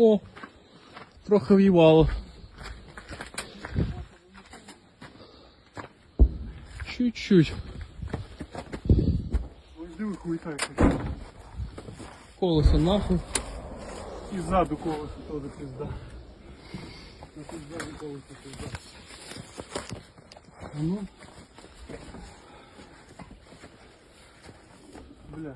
О, трохи в'ївало. Чуть-чуть. Ось диви хуй так. Колесо нахуй. І ззаду колесо теж пізда. А тут ззаду колесо пізда. А ну. Бля.